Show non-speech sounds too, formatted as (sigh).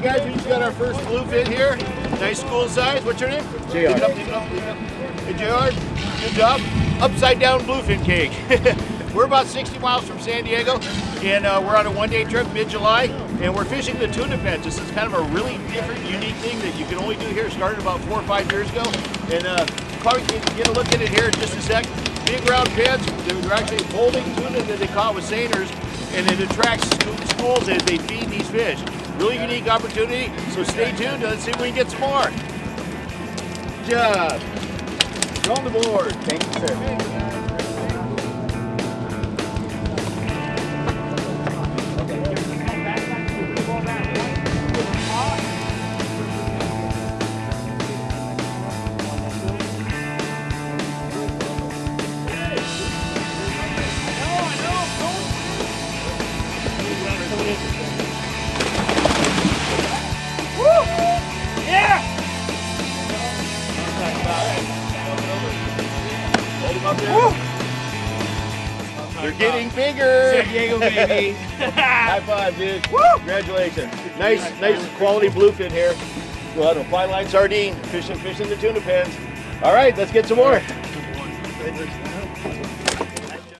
right, guys, we just got our first bluefin here. Nice school size. What's your name? JR. Leave it up, leave it up, leave it up. Hey, JR, good job. Upside down bluefin cake. (laughs) we're about 60 miles from San Diego, and uh, we're on a one-day trip mid-July, and we're fishing the tuna pens. This is kind of a really different, unique thing that you can only do here. Started about four or five years ago, and uh, probably get, get a look at it here in just a sec. Big round pens. They're actually holding tuna that they caught with seiners, and it attracts schools as they feed these fish. Really unique opportunity, so stay tuned. Let's see if we can get some more. Good job. You're on the board. Thank you, sir. Hold them They're getting bigger. San Diego, baby. (laughs) High five, dude. Congratulations. Nice, nice quality bluefin here. Go ahead and apply line sardine. Fishing, fishing the tuna pens. All right, let's get some more.